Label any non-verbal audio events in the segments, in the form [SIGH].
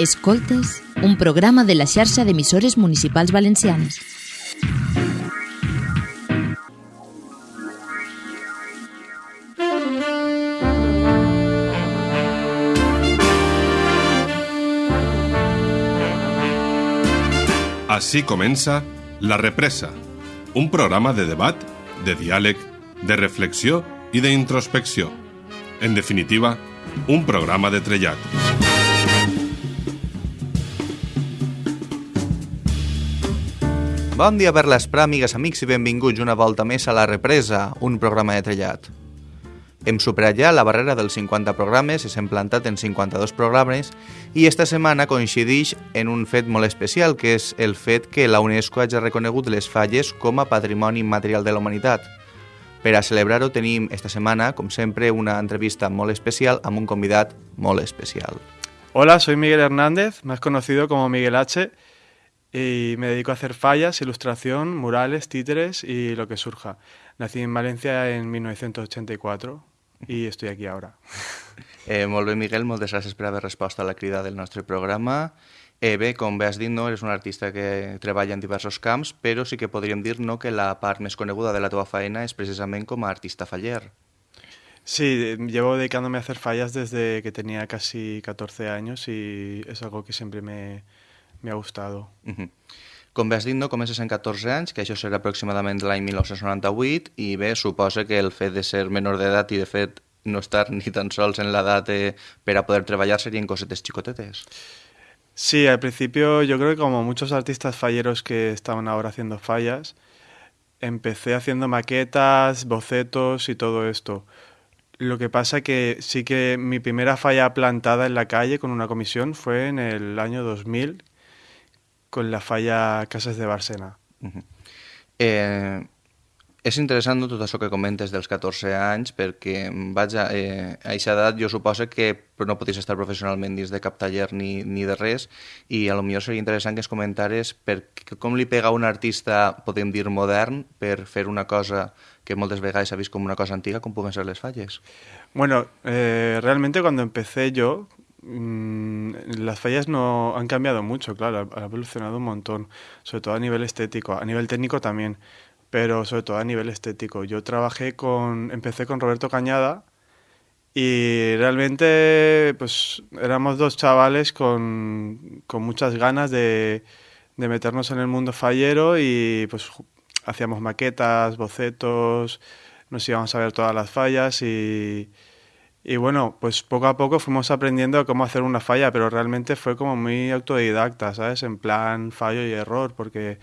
Escoltes, un programa de la xarxa d'emissores municipals valencianes. Així comença La Represa, un programa de debat, de diàleg, de reflexió i d'introspecció. En definitiva, un programa de trellat. Bon dia per l'Esprà, amigues, amics, i benvinguts una volta més a La Represa, un programa de trellat. Hem superat ja la barrera dels 50 programes, s'hem plantat en 52 programes i esta setmana coincideix en un fet molt especial, que és el fet que la UNESCO hagi reconegut les falles com a patrimoni immaterial de la humanitat. Per a celebrar-ho tenim esta setmana, com sempre, una entrevista molt especial amb un convidat molt especial. Hola, soy Miguel Hernández, más conocido como Miguel H. Y me dedico a hacer fallas, ilustración, murales, títeres y lo que surja. Nací en Valencia en 1984 i estoy aquí ahora. [LAUGHS] Eh, molt bé, Miguel, moltes gràcies per haver respost a la crida del nostre programa. Eh, bé, com bé has dit, no, eres un artista que treballa en diversos camps, però sí que podríem dir no, que la part més coneguda de la teva feina és precisament com a artista faller. Sí, llevo dedicándome a hacer fallas desde que tenía casi 14 años y es algo que siempre me, me ha gustado. Uh -huh. Com bé has dit, no, comences en 14 anys, que això serà aproximadament l'any 1998, i bé, suposa que el fet de ser menor d'edat i, de fet, no estar ni tan sols en l'edat eh, per a poder treballar serien cosetes xicotetes. Sí, al principio yo creo que como muchos artistas falleros que estaban ahora haciendo fallas, empecé haciendo maquetas, bocetos y todo esto. Lo que pasa que sí que mi primera falla plantada en la calle con una comisión fue en el año 2000 con la falla Casas de Barcena. Uh -huh. eh, és interessant no, tot això que comentes dels 14 anys perquè, vaja, eh, a aquesta edat jo suposo que no podies estar professionalment dins de cap taller ni, ni de res i a lo millor seria interessant que es comentares per com li pega a un artista, podem dir modern, per fer una cosa que moltes vegades s'ha vist com una cosa antiga, com puguen ser les falles. Bueno, eh, realmente cuando empecé yo, las fallas no han cambiado mucho, claro, ha evolucionado un montón, sobre todo a nivel estético, a nivel técnico también, pero sobre todo a nivel estético. Yo trabajé con, empecé con Roberto Cañada y realmente pues éramos dos chavales con, con muchas ganas de, de meternos en el mundo fallero y pues hacíamos maquetas, bocetos, nos íbamos a ver todas las fallas y, y bueno, pues poco a poco fuimos aprendiendo cómo hacer una falla, pero realmente fue como muy autodidacta, ¿sabes? En plan fallo y error, porque,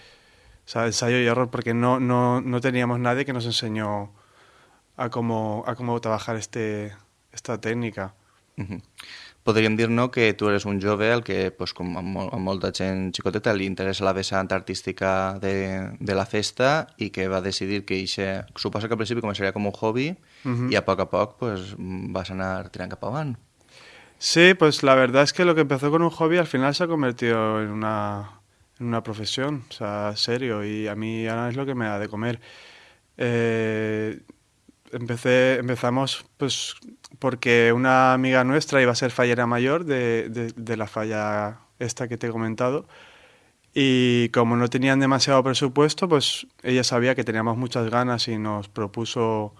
¿sabes? Ensayo y error, porque no, no, no teníamos nadie que nos enseñó a cómo, a cómo trabajar este, esta técnica. Uh -huh. Podríem dir no, que tu eres un jove al que, pues, com a, mol, a molta gent xicoteta, li interessa la vessant artística de, de la festa i que va decidir que ixe, suposa que al principi començaria com un hobby uh -huh. i a poc a poc pues, vas anar tirant cap avant. Sí, pues la verdad es que lo que empezó con un hobby al final se ha convertido en una, en una profesión, o sea, serio, y a mí ahora es lo que me da de comer. Eh, empecé, empezamos pues porque una amiga nuestra iba a ser fallera mayor de, de, de, la falla esta que te he comentado y como no tenían demasiado presupuesto, pues ella sabía que teníamos muchas ganas y nos propuso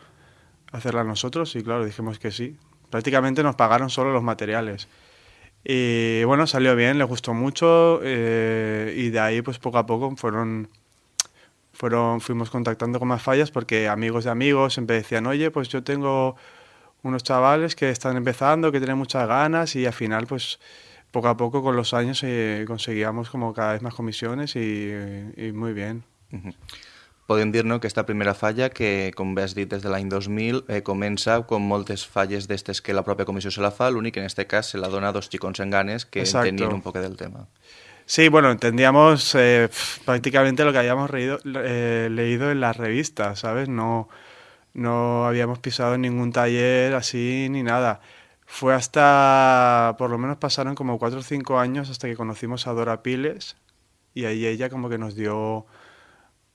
hacerla nosotros y claro, dijimos que sí. Prácticamente nos pagaron solo los materiales. Y bueno, salió bien, le gustó mucho eh, y de ahí pues poco a poco fueron fueron, fuimos contactando con más fallas porque amigos de amigos siempre decían, oye, pues yo tengo unos chavales que están empezando, que tienen muchas ganas y al final pues poco a poco con los años eh, conseguíamos como cada vez más comisiones y, muy bien. Podem dir no, que esta primera falla, que com bé has dit des de l'any 2000, eh, comença com moltes falles d'estes que la pròpia comissió se la fa, l'únic que en este cas se la dona a dos xicons en ganes que Exacto. un poc del tema. Sí, bueno, entendíamos eh, prácticamente lo que habíamos reído, eh, leído en las revistas, ¿sabes? No, no habíamos pisado en ningún taller así ni nada. Fue hasta, por lo menos pasaron como cuatro o cinco años hasta que conocimos a Dora Piles y ahí ella como que nos dio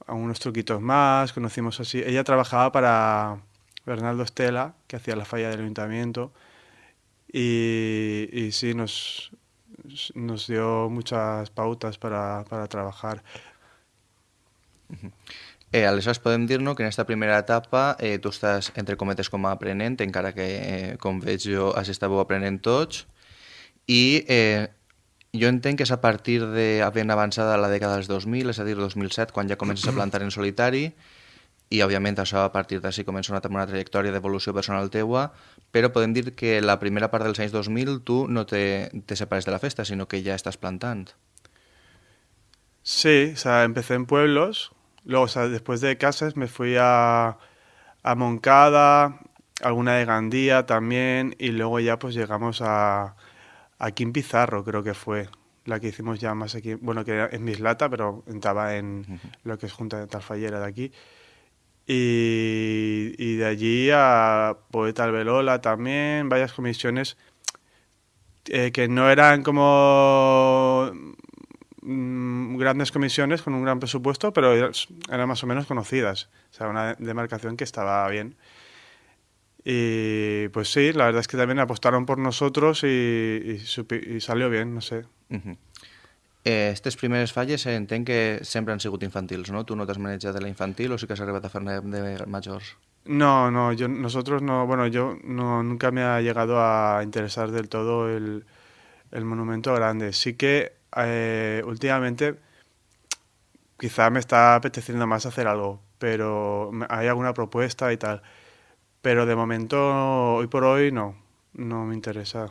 unos truquitos más, conocimos así. Ella trabajaba para Bernardo Estela, que hacía la falla del ayuntamiento, y, y sí, nos, nos dio muchas pautas para, para trabajar. Eh, aleshores podem dir-nos que en aquesta primera etapa eh, tu estàs, entre cometes, com a aprenent, encara que, eh, com veig jo, has estàveu aprenent tots, i eh, jo entenc que és a partir de, havent avançada la dècada dels 2000, és a dir, 2007, quan ja comences a plantar en solitari, i òbviament això a partir d'ací comença una, una trajectòria d'evolució personal teua, però podem dir que la primera part dels anys 2000 tu no te, te separes de la festa, sinó que ja estàs plantant. Sí, o sea, empecé en pueblos, luego, o sea, después de casas me fui a, a Moncada, alguna de Gandía también, y luego ya pues llegamos a, aquí en Pizarro, creo que fue la que hicimos ya más aquí, bueno, que es Mislata, pero entraba en uh -huh. lo que es Junta de Talfallera de aquí. Y, y, de allí a Poeta Albelola también, varias comisiones eh, que no eran como mmm, grandes comisiones con un gran presupuesto, pero eran más o menos conocidas. O sea, una demarcación que estaba bien. Y pues sí, la verdad es que también apostaron por nosotros y, y, y salió bien, no sé. Uh -huh. eh, estes primeres falles entenc que sempre han sigut infantils, no? Tu no t'has manejat de la infantil o sí que has arribat a fer de majors? No, no, yo, nosotros no, bueno, yo no, nunca me ha llegado a interesar del todo el, el monumento grande. Sí que eh, últimamente quizá me está apeteciendo más hacer algo, pero hay alguna propuesta y tal. Pero de momento, hoy por hoy, no, no me interesa.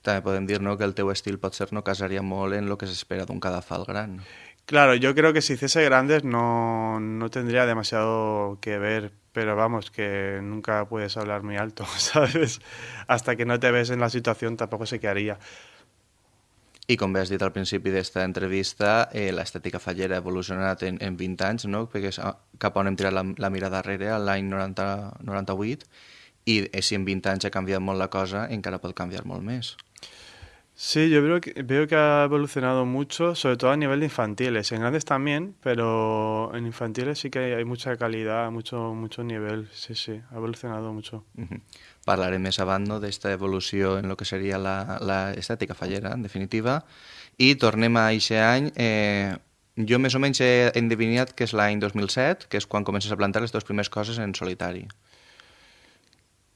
També podem dir no, que el teu estil pot ser no casaria molt en lo que s'espera d'un cadafal gran. Claro, yo creo que si hiciese grandes no, no tendría demasiado que ver, pero vamos, que nunca puedes hablar muy alto, [LAUGHS] ¿sabes? Hasta que no te ves en la situación tampoco sé qué haría. I com bé has dit al principi d'esta entrevista, eh, l'estètica fallera ha evolucionat en, en 20 anys, no? perquè és cap on hem tirat la, la mirada darrere, l'any 98, i eh, si en 20 anys ha canviat molt la cosa, encara pot canviar molt més. Sí, yo veo que, veo que ha evolucionado mucho, sobre todo a nivel de infantiles. En grandes también, pero en infantiles sí que hay, hay mucha calidad, mucho, mucho nivel. Sí, sí, ha evolucionado mucho. Uh -huh. Parlarem més avant no, d'esta evolució en el que seria l'estètica fallera, en definitiva. I tornem a aquest any. Eh, jo més o menys he endevinat que és l'any 2007, que és quan comences a plantar les dues primeres coses en solitari.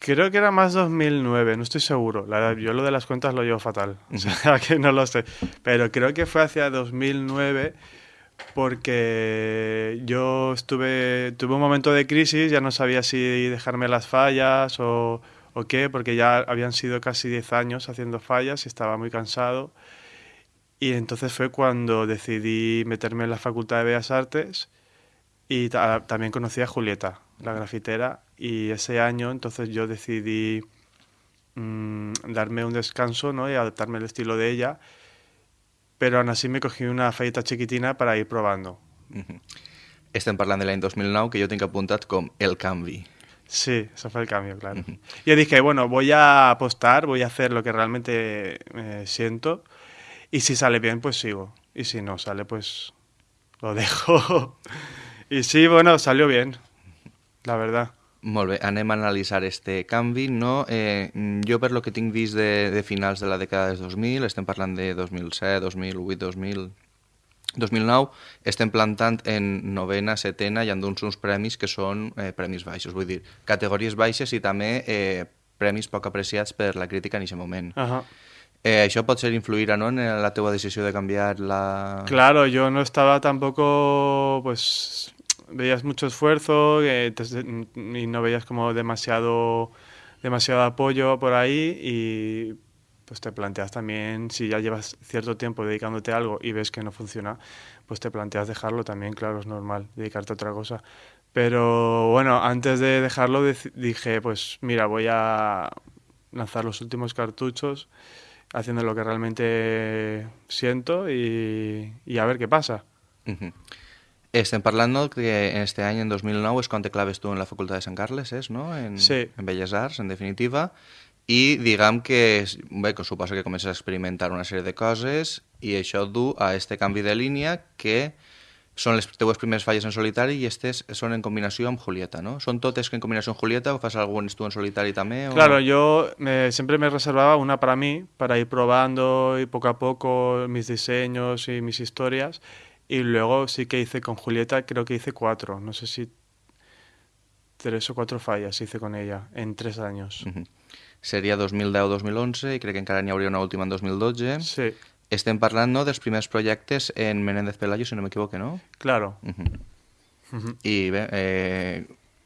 Creo que era más 2009, no estoy seguro. La verdad, yo lo de las cuentas lo llevo fatal, [LAUGHS] o sea que no lo sé. Pero creo que fue hacia 2009 porque yo estuve, tuve un momento de crisis, ya no sabía si dejarme las fallas o, o qué, porque ya habían sido casi 10 años haciendo fallas y estaba muy cansado. Y entonces fue cuando decidí meterme en la Facultad de Bellas Artes y ta también conocí a Julieta, la grafitera, y ese año entonces yo decidí mmm, darme un descanso ¿no? y adaptarme al estilo de ella, pero aún así me cogí una falleta chiquitina para ir probando. Uh -huh. Estem parlant de l'any 2009, que jo tinc apuntat com el canvi. Sí, eso fue el cambio, claro. Yo dije, bueno, voy a apostar, voy a hacer lo que realmente eh, siento, y si sale bien, pues sigo, y si no sale, pues lo [LAUGHS] dejo. y sí, bueno, salió bien, la verdad. Molt bé, anem a analitzar este canvi. No? Eh, jo, per lo que tinc vist de, de finals de la dècada dels 2000, estem parlant de 2007, 2008, 2000... 2009, estem plantant en novena, setena i han uns uns premis que són eh, premis baixos, vull dir, categories baixes i també eh, premis poc apreciats per la crítica en aquest moment. Uh -huh. Eh, això pot ser influir no, en la teva decisió de canviar la... Claro, yo no estaba tampoco, pues, veías mucho esfuerzo eh, y no veías como demasiado, demasiado apoyo por ahí y pues te planteas también, si ya llevas cierto tiempo dedicándote a algo y ves que no funciona, pues te planteas dejarlo también, claro, es normal, dedicarte a otra cosa. Pero bueno, antes de dejarlo dije, pues mira, voy a lanzar los últimos cartuchos haciendo lo que realmente siento y, y a ver qué pasa. Uh -huh. Estem parlant que en este any, en 2009, és quan te claves tu en la Facultat de Sant Carles, és, no? En, sí. En Belles Arts, en definitiva. I diguem que, bé, que suposa que comences a experimentar una sèrie de coses i això du a este canvi de línia que són les teues primeres falles en solitari i aquestes són en combinació amb Julieta, ¿no? ¿Són totes en combinació amb Julieta o fas algunes tú en solitari también? O... Claro, yo me, siempre me reservaba una para mí, para ir probando y poco a poco mis diseños y mis historias. Y luego sí que hice con Julieta, creo que hice cuatro, no sé si tres o cuatro fallas hice con ella en tres años. Uh -huh. Seria 2010-2011 i crec que encara n'hi hauria una última en 2012. Sí, Estem parlant no, dels primers projectes en Menéndez Pelayo, si no m'equivoque, no? claro. Uh -huh. Uh -huh. I bé, eh,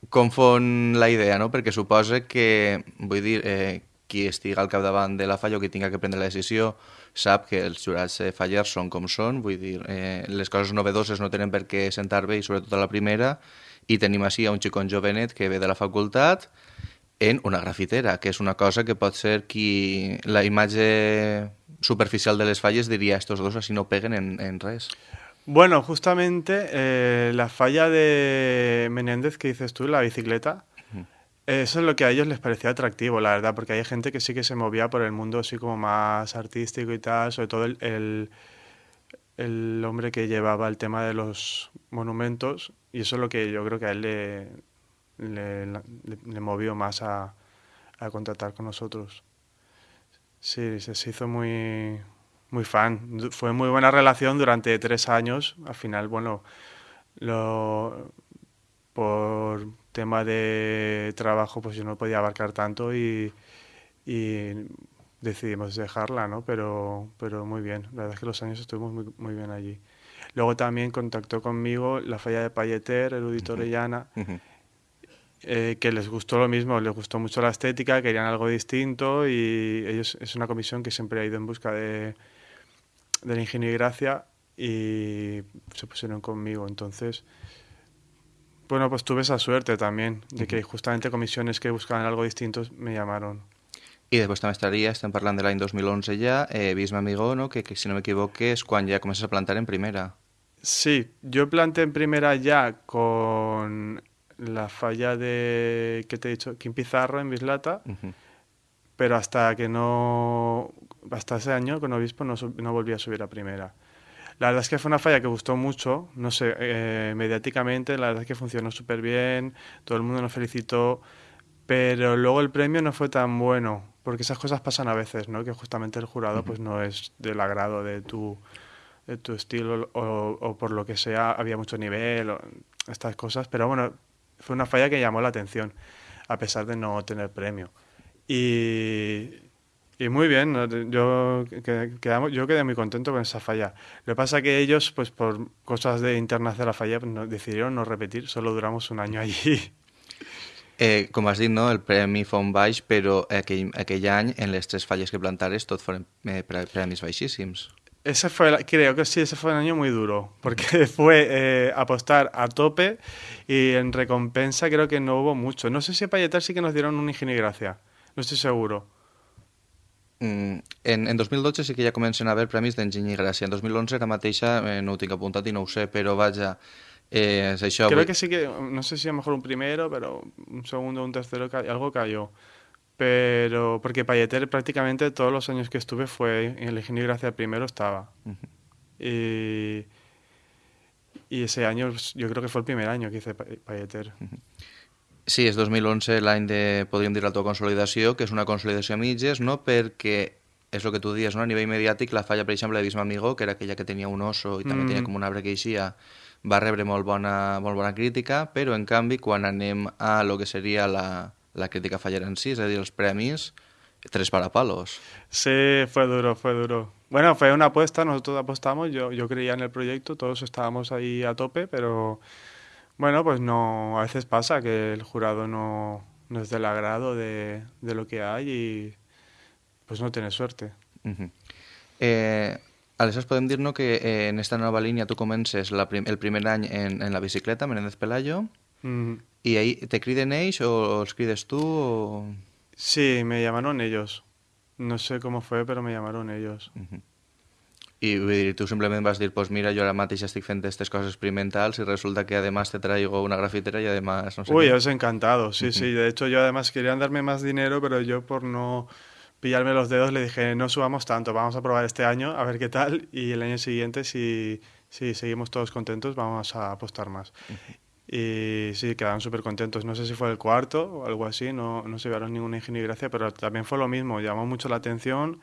confon la idea, no? Perquè suposa que, vull dir, eh, qui estiga al capdavant de la falla o qui tinga que prendre la decisió sap que els jurats eh, fallers són com són, vull dir, eh, les coses novedoses no tenen per què sentar bé i sobretot a la primera, i tenim així a un xicon jovenet que ve de la facultat en una grafitera, que és una cosa que pot ser qui la imatge superficial de les falles diria estos dos así no peguen en, en res. Bueno, justamente eh, la falla de Menéndez que dices tú, la bicicleta, eso es lo que a ellos les parecía atractivo, la verdad, porque hay gente que sí que se movía por el mundo así como más artístico y tal, sobre todo el, el, el hombre que llevaba el tema de los monumentos, y eso es lo que yo creo que a él le, le, le- le movió más a, a contratar con nosotros. Sí, se, se hizo muy, muy fan. Fue muy buena relación durante tres años. Al final, bueno, lo, por tema de trabajo, pues yo no podía abarcar tanto y, y decidimos dejarla, ¿no? Pero, pero muy bien. La verdad es que los años estuvimos muy, muy bien allí. Luego también contactó conmigo la falla de Payeter, Erudito Orellana, Ujú. Eh, que les gustó lo mismo, les gustó mucho la estética, querían algo distinto y ellos es una comisión que siempre ha ido en busca de, de la ingenio y gracia y se pusieron conmigo. Entonces, bueno, pues tuve esa suerte también de que justamente comisiones que buscaban algo distinto me llamaron. I després també estaria, estem parlant de l'any 2011 ja, eh, Bisme Amigó, no? que, que si no m'equivoque és quan ja comences a plantar en primera. Sí, yo planté en primera ya con la falla de, ¿qué te he dicho? Kim Pizarro en Bislata. Pero hasta que no, hasta ese año con Obispo no, no volví a subir a primera. La verdad es que fue una falla que gustó mucho, no sé, eh, mediáticamente, la verdad es que funcionó súper bien, todo el mundo nos felicitó, pero luego el premio no fue tan bueno, porque esas cosas pasan a veces, ¿no? Que justamente el jurado pues no es del agrado de tu, de tu estilo o, o por lo que sea, había mucho nivel, o estas cosas, pero bueno, fue una falla que llamó la atención, a pesar de no tener premio. Y, y muy bien, yo, que- quedamos, yo quedé muy contento con esa falla. Lo que pasa que ellos, pues por cosas de internas de la falla, pues, no- decidieron no repetir, solo duramos un año allí. [LAUGHS] Eh, com has dit, no? el premi fa un baix, però aquell, aquell any, en les tres falles que plantares, tot foren eh, pre- premis baixíssims. Ese fue, el- creo que sí, ese fue un año muy duro, porque [LAUGHS] fue eh, apostar a tope y en recompensa creo que no hubo mucho. No sé si a Payetar sí que nos dieron un ingenio y gracia, no estoy seguro. Mm, en, en 2012 sí que ja comencen a haver premis d'Enginy i Gràcia. En 2011 ara mateixa eh, no ho tinc apuntat i no ho sé, però vaja, eh, és això. Creo que sí que, no sé si a lo mejor un primero, pero un segundo, un tercero, algo cayó. Pero, porque Payeter prácticamente todos los años que estuve fue en el Ingenio Gracia primero estaba. Ujú. Y, y ese año pues, yo creo que fue el primer año que hice Pa- Payeter. Sí, és 2011 l'any de, podríem dir, la tua consolidació, que és una consolidació a mitges, no? perquè és el que tu dies, no? a nivell mediàtic, la falla, per exemple, de Bisma Amigó, que era aquella que tenia un oso i també Mm. tenia com un arbre que eixia, va rebre molt bona, molt bona crítica, però en canvi, quan anem a lo que seria la, la crítica fallera en si, és a dir, els premis, tres parapalos. Sí, fue duro, fue duro. Bueno, fue una apuesta, nosotros apostamos, yo, yo creía en el proyecto, todos estábamos ahí a tope, pero bueno, pues no, a veces pasa que el jurado no, no es del agrado de, de lo que hay y pues no tiene suerte. Uh -huh. eh, aleshores podem que eh, en esta nova línia tu comences la prim el primer any en, en la bicicleta, Menéndez Pelayo, Mm, i ahí te criden ells o els crides tu o... Sí, me llamaron ellos. No sé cómo fue, pero me llamaron ellos. Uh -huh. I vull dir, tu simplement vas dir, pues mira, jo ara mateix estic fent aquestes coses experimentals i resulta que además te traigo una grafitera y además no sé Uy, qué. os encantado, sí, sí. De hecho, yo además querían darme más dinero, pero yo por no pillarme los dedos le dije, no subamos tanto, vamos a probar este año, a ver qué tal, y el año siguiente si, si seguimos todos contentos, vamos a apostar más. Y sí, quedaron súper contentos. No sé si fue el cuarto o algo así, no, no se llevaron ninguna ingenio y gracia, pero también fue lo mismo, llamó mucho la atención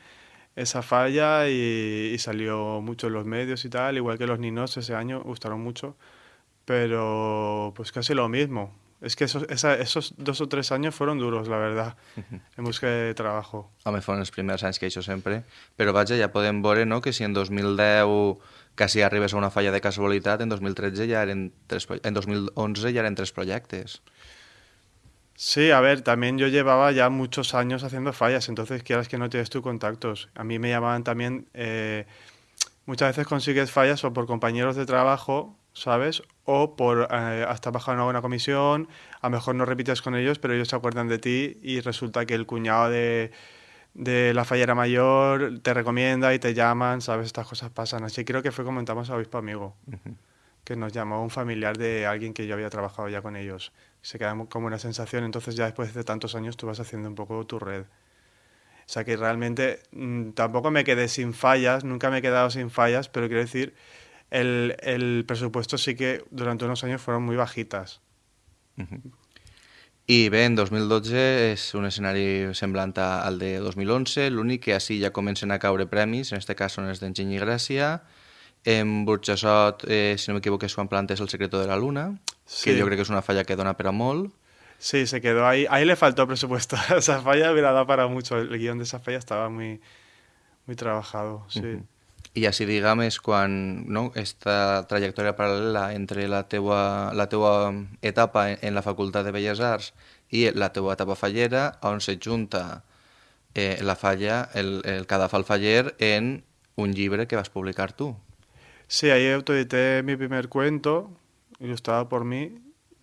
esa falla y, salió mucho en los medios y tal, igual que los ninos ese año gustaron mucho, pero pues casi lo mismo. Es que esos, esos dos o tres años fueron duros, la verdad, en busca de trabajo. Home, fueron los primeros años que he hecho siempre, pero vaya, ya podem veure no, que si en 2010 casi arribes a una falla de casualitat, en 2013 ya eren tres, en 2011 ya eren tres proyectos. Sí, a ver, también yo llevaba ya muchos años haciendo fallas, entonces quieras que no tienes tus contactos. A mí me llamaban también, eh, muchas veces consigues fallas o por compañeros de trabajo, ¿sabes? O por eh, hasta bajar una comisión, a lo mejor no repites con ellos, pero ellos se acuerdan de ti y resulta que el cuñado de, de la fallera mayor te recomienda y te llaman, ¿sabes? Estas cosas pasan. Así creo que fue comentamos a Obispo Amigo, que nos llamó un familiar de alguien que yo había trabajado ya con ellos se queda como una sensación, entonces ya después de tantos años tú vas haciendo un poco tu red. O sea que realmente mm, tampoco me quedé sin fallas, nunca me he quedado sin fallas, pero quiero decir, el, el presupuesto sí que durante unos años fueron muy bajitas. Uh -huh. I bé, en 2012 és un escenari semblant al de 2011, l'únic que així ja comencen a caure premis, en aquest cas són els d'Enginy Gràcia, en Burjassot, eh, si no m'equivoco, Juan Plantes El secreto de la luna, sí. que yo creo que es una falla que dona per a molt. Sí, se quedó ahí. Ahí le faltó presupuesto. esa falla hubiera dado para mucho. El guion de esa falla estaba muy, muy trabajado, sí. Uh -huh. I així, diguem, és quan no, esta trajectòria paral·lela entre la teua, la teua etapa en, la Facultat de Belles Arts i la teua etapa fallera, on se junta eh, la falla, el, el cadafal faller, en un llibre que vas publicar tu. Sí, ahí autoedité mi primer cuento, ilustrado por mí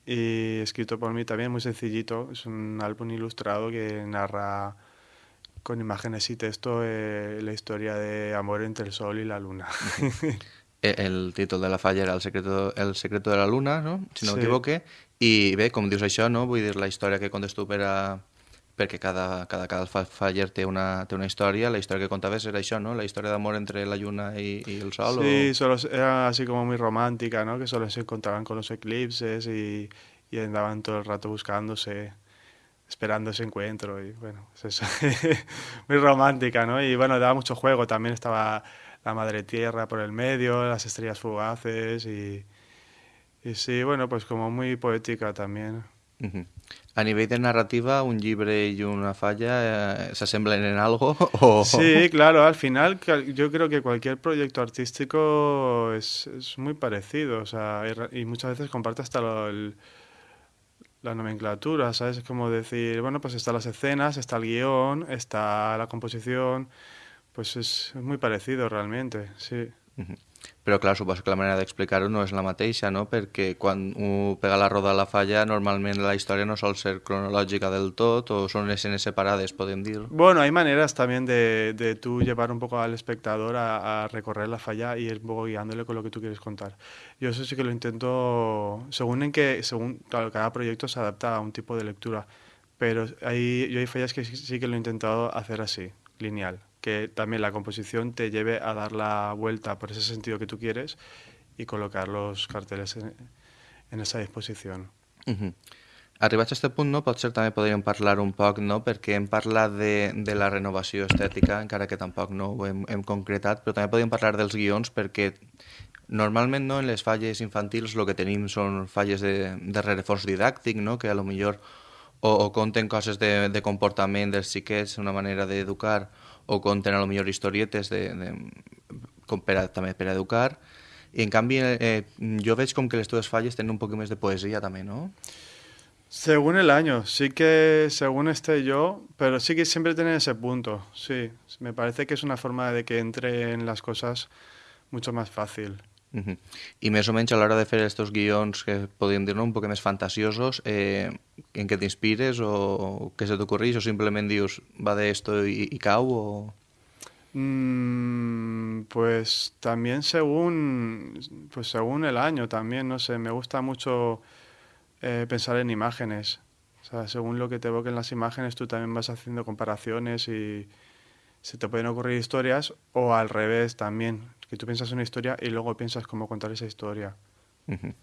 y escrito por mí también, muy sencillito. Es un álbum ilustrado que narra con imágenes y texto eh, la historia de amor entre el sol y la luna. E, el títol de la falla era el secreto, el secreto de la luna, no? si no sí. m'equivoque, i bé, com dius això, no? vull dir, la història que contes tu per a, perquè cada, cada, cada faller té una, té una història, la història que contaves era això, ¿no? La història d'amor entre la lluna y, y el sol. Sí, o... solo, era así como muy romántica, ¿no? Que solo se encontraban con los eclipses y, y andaban todo el rato buscándose, esperando ese encuentro y bueno, es eso. [LAUGHS] muy romántica, ¿no? Y bueno, daba mucho juego, también estaba la madre tierra por el medio, las estrellas fugaces y, y sí, bueno, pues como muy poética también. Uh -huh. A nivell de narrativa, un llibre y una falla eh, se asemblan en algo? O... Sí, claro, al final yo creo que cualquier proyecto artístico es, es muy parecido, o sea, y, y, muchas veces comparte hasta lo, el, la nomenclatura, ¿sabes? Es como decir, bueno, pues están las escenas, está el guion, está la composición, pues es, es muy parecido realmente, sí. Però clar, suposo que la manera d'explicar-ho no és la mateixa, no? Perquè quan un pega la roda a la falla, normalment la història no sol ser cronològica del tot o són escenes separades, podem dir. Bueno, hay maneras también de, de tú llevar un poco al espectador a, recorrer la falla y ir un poco guiándole con lo que tú quieres contar. Yo eso sí que lo intento, según en que, según, claro, cada proyecto se adapta a un tipo de lectura, pero hay, yo hay fallas que sí que lo he intentado hacer así, lineal que también la composición te lleve a dar la vuelta por ese sentido que tú quieres y colocar los carteles en, en esa disposició. Uh -huh. Arribats a aquest punt, no, potser també podríem parlar un poc, no, perquè hem parlat de, de la renovació estètica, encara que tampoc no ho hem, hem concretat, però també podríem parlar dels guions perquè normalment no, en les falles infantils el que tenim són falles de, de rerefons didàctic, no, que a lo millor o, o conten coses de, de comportament dels xiquets, una manera d'educar, o conten a lo millor historietes de, de, com per educar i en canvi eh, jo veig com que les teves falles tenen un poc més de poesia també, ¿no? Según el año, sí que según esté yo, pero sí que siempre tiene ese punto, sí. Me parece que es una forma de que entre en las cosas mucho más fácil. Uh -huh. I més o menys a l'hora de fer aquests guions que podríem dir-ne un poc més fantasiosos, eh, en què t'inspires o què se t'ocorreix o simplement dius va de esto y, y cau o... Mm, pues también según pues según el año también no sé me gusta mucho eh, pensar en imágenes. O sea según lo que te evoquen las imágenes tú también vas haciendo comparaciones y se te pueden ocurrir historias o al revés también, que tú piensas una historia y luego piensas cómo contar esa historia. Uh -huh.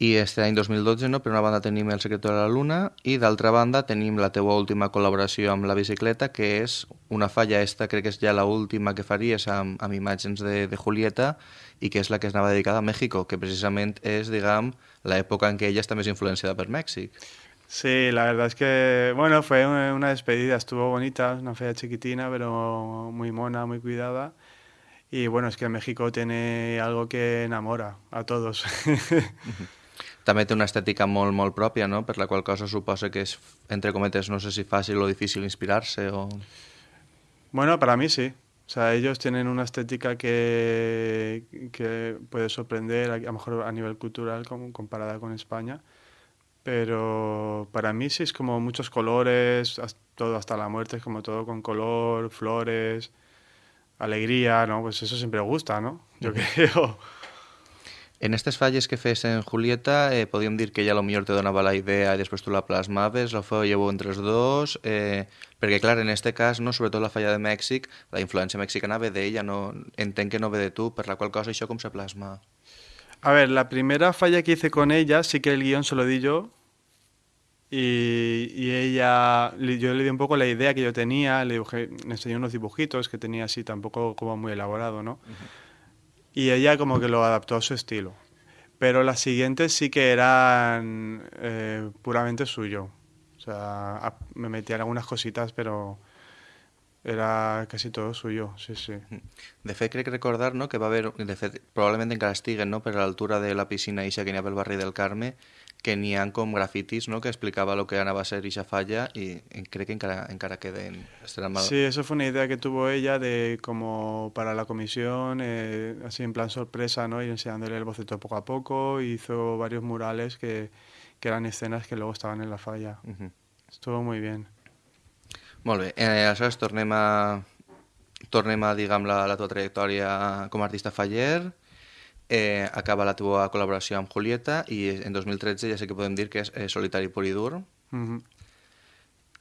I este any 2012, no, per una banda tenim El secreto de la luna i d'altra banda tenim la teua última col·laboració amb la bicicleta, que és una falla esta, crec que és ja la última que faries amb, amb imatges de, de Julieta i que és la que es anava dedicada a México, que precisament és, diguem, l'època en què ella està més influenciada per Mèxic. Sí, la verdad es que, bueno, fue una despedida, estuvo bonita, una fea chiquitina, pero muy mona, muy cuidada. Y bueno, es que México tiene algo que enamora a todos. [LAUGHS] També té una estètica molt, molt pròpia, no? per la qual cosa suposa que és, entre cometes, no sé si fàcil o difícil inspirarse o... Bueno, para mí sí. O sea, ellos tienen una estética que, que puede sorprender, a, a lo mejor a nivel cultural, como, comparada con España. Pero para mí sí es como muchos colores, todo hasta la muerte es como todo con color, flores, alegría, ¿no? Pues eso siempre gusta, ¿no? Yo creo. En aquestes falles que fes en Julieta, eh, podríem dir que ja millor te donava la idea i després tu la plasmaves, la fèieu entre els dos, eh, perquè clar, en este cas, no, sobretot la falla de Mèxic, la influència mexicana ve d'ella, no, entenc que no ve de tu, per la qual cosa això com se plasma? A ver, la primera falla que hice con ella, sí que el guion se lo di yo, y, y, ella, yo le di un poco la idea que yo tenía, le, dibujé, le enseñé unos dibujitos que tenía así, tampoco como muy elaborado, ¿no? Uh -huh. Y ella como que lo adaptó a su estilo. Pero las siguientes sí que eran eh, puramente suyo. O sea, me metía algunas cositas, pero era casi todo suyo, sí, sí. De fet, crec recordar no, que va haver, de fet, probablement encara estiguen no, per a l'altura de la piscina ixa que n'hi ha pel barri del Carme, que ha com grafitis no, que explicava lo que anava a ser ixa falla i crec que encara, encara queden. Mal... Sí, eso fue una idea que tuvo ella de como para la comisión, eh, así en plan sorpresa, ¿no? y enseñándole el boceto poco a poco, hizo varios murales que, que eran escenas que luego estaban en la falla. Uh -huh. Estuvo muy bien. Molt bé, eh, aleshores tornem a, tornem a diguem, la, la tua trajectòria com a artista faller, eh, acaba la teva col·laboració amb Julieta i en 2013 ja sé que podem dir que és eh, solitari pur i dur. Uh -huh.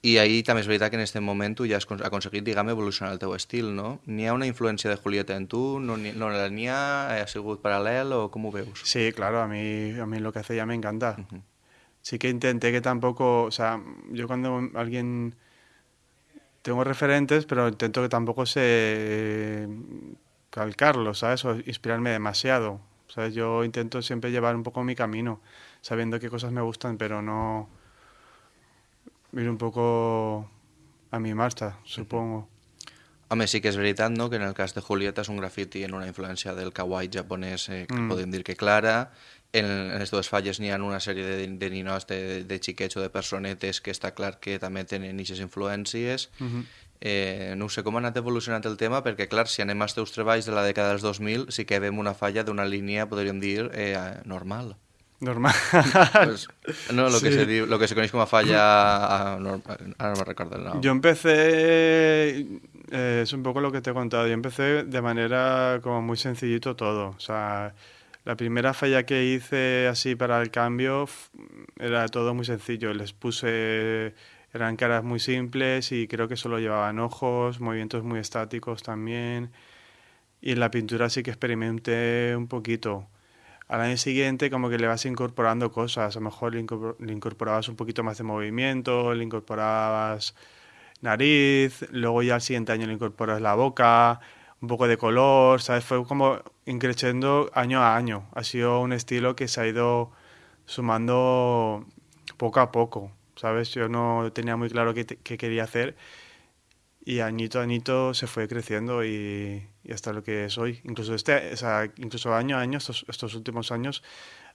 I ahir també és veritat que en aquest moment tu ja has aconseguit, diguem, evolucionar el teu estil, no? N'hi ha una influència de Julieta en tu? No n'hi no ha? Ha sigut paral·lel o com ho veus? Sí, claro, a mí, a mí lo que hace ya me encanta. Uh -huh. Sí que intenté que tampoco, o sea, yo cuando alguien tengo referentes, pero intento que tampoco se calcarlo, ¿sabes? O inspirarme demasiado. ¿sabes? Yo intento siempre llevar un poco mi camino, sabiendo qué cosas me gustan, pero no ir un poco a mi marcha, supongo. Home, sí que és veritat, no?, que en el cas de Julieta és un grafiti en una influència del kawaii japonès, eh, que mm. podem dir que clara. En, en les dues falles n'hi ha una sèrie de, de ninos, de, de xiquets o de personetes que està clar que també tenen aquestes influències. Mm -hmm. Eh, no sé com ha anat evolucionant el tema, perquè, clar, si anem als teus treballs de la dècada dels 2000, sí que veiem una falla d'una línia, podríem dir, eh, normal. Normal. [LAUGHS] pues, no, lo, sí. que se lo que se coneix com a falla... A, no, ara no me recordo el. Yo empecé eh, es un poco lo que te he contado. Yo empecé de manera como muy sencillito todo. O sea, la primera falla que hice así para el cambio era todo muy sencillo. Les puse, eran caras muy simples y creo que solo llevaban ojos, movimientos muy estáticos también. Y en la pintura sí que experimenté un poquito. Al año siguiente como que le vas incorporando cosas. A lo mejor le incorporabas un poquito más de movimiento, le incorporabas nariz, luego ya al siguiente año le incorporas la boca, un poco de color, ¿sabes? Fue como increciendo año a año. Ha sido un estilo que se ha ido sumando poco a poco, ¿sabes? Yo no tenía muy claro qué, qué quería hacer y añito a añito se fue creciendo y, y, hasta lo que soy. Incluso este, o sea, incluso año a año, estos, estos últimos años,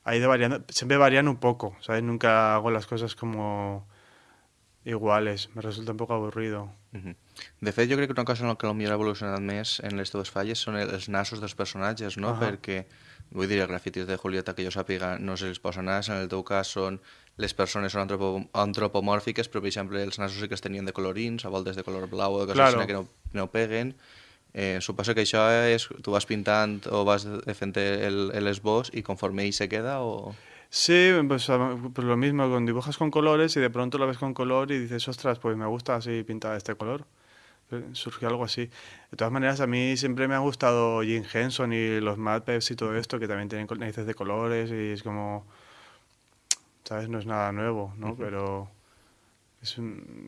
ha ido variando, siempre varían un poco, ¿sabes? Nunca hago las cosas como iguales, me resulta un poc avorrido. Uh -huh. De fet, jo crec que una cosa en la que potser ha evolucionat més en les teves falles són els nassos dels personatges, no? Uh -huh. Perquè, vull dir, els grafitis de Julieta, que jo sàpiga, no se els posa nas, en el teu cas són les persones són antropo antropomòrfiques, però, per exemple, els nassos sí que es tenien de colorins, a voltes de color blau o de coses claro. que no, no peguen. Eh, suposo que això és... Tu vas pintant o vas fent l'esbós i conforme ell se queda o... Sí, pues, pues, lo mismo, con dibujas con colores y de pronto lo ves con color y dices, ostras, pues me gusta así pintada este color. surgió algo así. De todas maneras, a mí siempre me ha gustado Jim Henson y los Mad y todo esto, que también tienen narices de colores y es como, ¿sabes? No es nada nuevo, ¿no? Pero es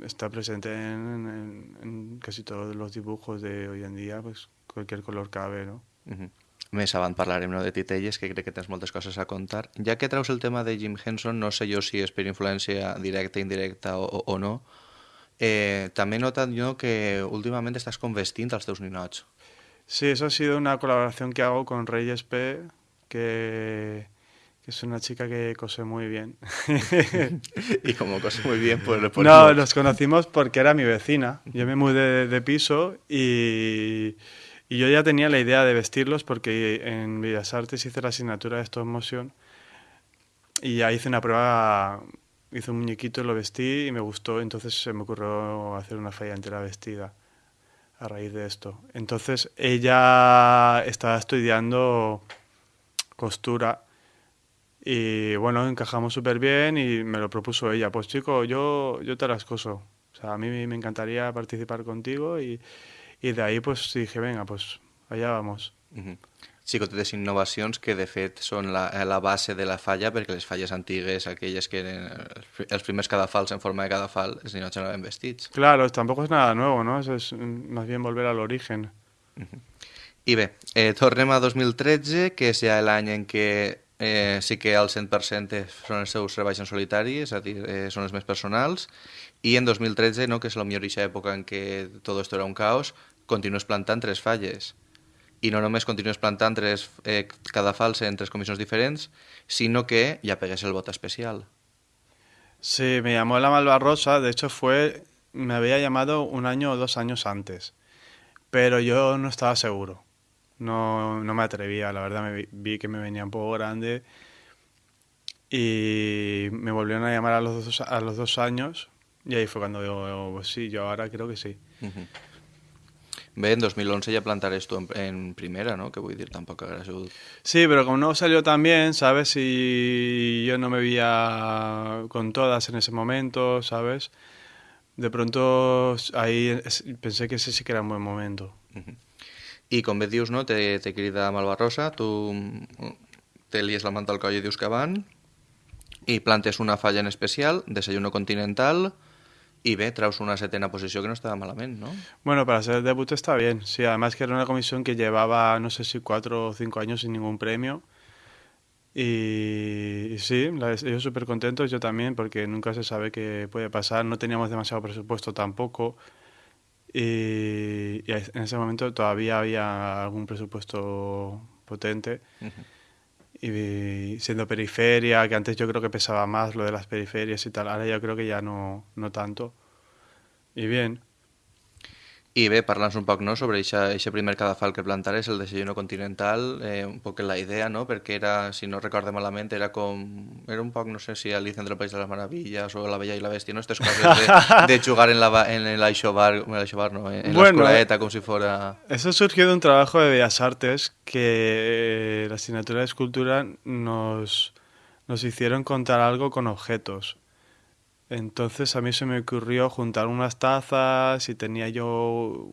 está presente en, en, casi todos los dibujos de hoy en día, pues cualquier color cabe, ¿no? Uh -huh. Més avant parlarem no, de titelles, que crec que tens moltes coses a contar. Ja que traus el tema de Jim Henson, no sé jo si és per influència directa, indirecta o, o no, eh, també he notat yo que últimamente estás con vestint als teus ninots. Sí, eso ha sido una colaboración que hago con Reyes P, que, que es una chica que cose muy bien. [LAUGHS] y como cose muy bien, pues... pues no, nos conocimos porque era mi vecina. Yo me mudé de, de piso y, y, yo ya tenía la idea de vestirlos porque en Bellas Artes hice la asignatura de stop motion y ya hice una prueba hice un muñequito, lo vestí y me gustó, entonces se me ocurrió hacer una falla entera vestida a raíz de esto. Entonces ella estaba estudiando costura y bueno, encajamos súper bien y me lo propuso ella. Pues chico, yo, yo te las coso. O sea, a mí me encantaría participar contigo y, y de ahí pues dije, venga, pues allá vamos. Uh -huh. xicotetes innovacions que de fet són la, la base de la falla perquè les falles antigues, aquelles que eren els primers cadafals en forma de cadafal, els ninots anaven vestits. Claro, tampoco es nada nuevo, ¿no? Es, es más bien volver al origen. Uh -huh. I bé, eh, tornem a 2013, que és ja l'any en què eh, sí que al 100% són els seus treballs en solitari, és a dir, eh, són els més personals, i en 2013, no, que és la millor època en què tot esto era un caos, continues plantant tres falles. I no només continues plantant tres, eh, cada falsa en tres comissions diferents, sino que ya pegues el voto especial. Sí, me llamó la Malvarrosa, de hecho fue, me había llamado un año o dos años antes, pero yo no estaba seguro, no, no me atrevía, la verdad me vi, vi que me venía un poco grande y me volvieron a llamar a los dos, a los dos años y ahí fue cuando digo, pues sí, yo ahora creo que sí. Uh -huh. Bé, en 2011 ya plantares tú en, en, primera, ¿no? Que voy a decir, tampoco habrá sido... Sí, pero como no salió tan bien, ¿sabes? Y yo no me veía con todas en ese momento, ¿sabes? De pronto ahí pensé que ese sí que era un buen momento. Uh -huh. I com bé dius, no? Te, te crida Malvarrosa, tu te lies la manta al coll i dius que van, i plantes una falla en especial, desayuno continental, Y ve, traus una setena posición que no estaba malamente, ¿no? Bueno, para ser debut está bien. Sí, además que era una comisión que llevaba, no sé si cuatro o cinco años sin ningún premio. Y, y sí, ellos súper contentos, yo también, porque nunca se sabe qué puede pasar. No teníamos demasiado presupuesto tampoco. Y, y en ese momento todavía había algún presupuesto potente. Uh -huh. y siendo periferia, que antes yo creo que pesaba más lo de las periferias y tal, ahora yo creo que ya no, no tanto. Y bien. I bé, parla'ns un poc no, sobre aquest primer cadafal que plantares, el desayuno continental, eh, un poc la idea, no? perquè era, si no recorde malament, era com... Era un poc, no sé si Alicia entre el País de les Maravillas o La Bella i la Bèstia, no? Estas coses de, [LAUGHS] de jugar en, la, en el Aixobar, en, el Aixobar, no? en bueno, la escolaeta, como si fuera... Eso surgió de un trabajo de Bellas Artes que la asignatura de escultura nos, nos hicieron contar algo con objetos. Entonces a mí se me ocurrió juntar unas tazas y tenía yo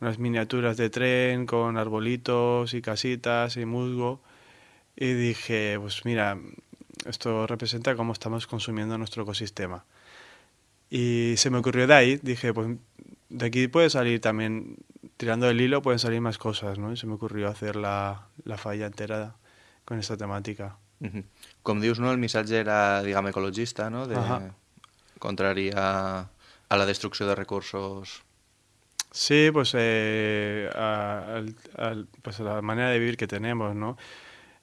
unas miniaturas de tren con arbolitos y casitas y musgo y dije, pues mira, esto representa cómo estamos consumiendo nuestro ecosistema. Y se me ocurrió de ahí, dije, pues de aquí puede salir también, tirando el hilo pueden salir más cosas, ¿no? Y se me ocurrió hacer la, la falla entera con esta temática. Com dius, no, el missatge era, diguem, ecologista, no? De, uh -huh. Contrari a, a la destrucció de recursos. Sí, pues, eh, a, a, a, pues a la manera de vivir que tenemos, ¿no?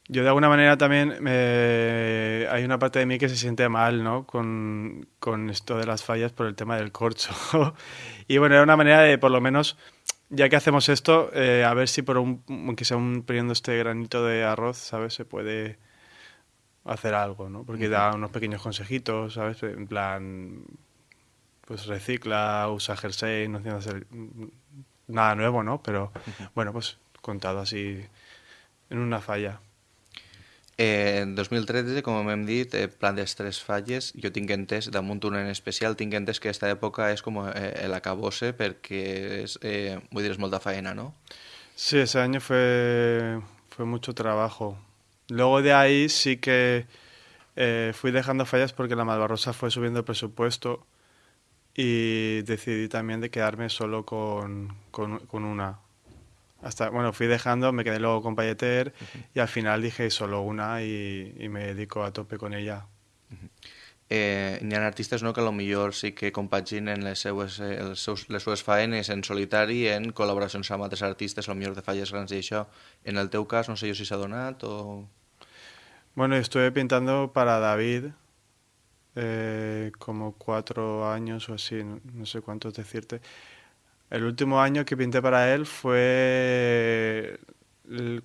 Yo de alguna manera también eh, hay una parte de mí que se siente mal, ¿no? Con, con esto de las fallas por el tema del corcho. [LAUGHS] y bueno, era una manera de, por lo menos, ya que hacemos esto, eh, a ver si por un, aunque sea un, poniendo este granito de arroz, ¿sabes? Se puede hacer algo, ¿no? Porque da unos pequeños consejitos, ¿sabes? En plan, pues recicla, usa jersey, no tiene hacer nada nuevo, ¿no? Pero bueno, pues contado así en una falla. Eh, en 2013, com hem dit, eh, plan de tres falles, jo tinc entès, damunt una en especial, tinc entès que aquesta època és com eh, l'acabose perquè és, eh, vull dir, és molta faena, ¿no? Sí, ese año fue, fue mucho trabajo. Luego de ahí sí que eh, fui dejando fallas porque la Malvarrosa fue subiendo el presupuesto y decidí también de quedarme solo con, con, con una. Hasta, bueno, fui dejando, me quedé luego con Payeter uh -huh. y al final dije solo una y, y, me dedico a tope con ella. Uh -huh. Eh, hi ha artistes no, que millor sí que compaginen les seues, els seus, les seues faenes en solitari en col·laboracions amb altres artistes, millor de falles grans i això. En el teu cas, no sé jo si s'ha donat o... Bueno, estuve pintando para David eh, como cuatro años o así, no, no sé cuántos decirte. El último año que pinté para él fue